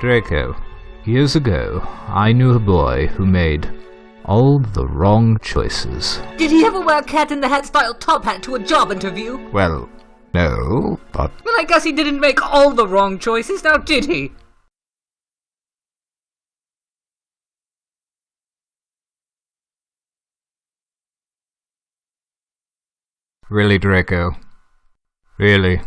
Draco, years ago, I knew a boy who made all the wrong choices. Did he ever wear a cat in the hat style top hat to a job interview? Well, no, but Well, I guess he didn't make all the wrong choices, now did he? really, Draco. Really.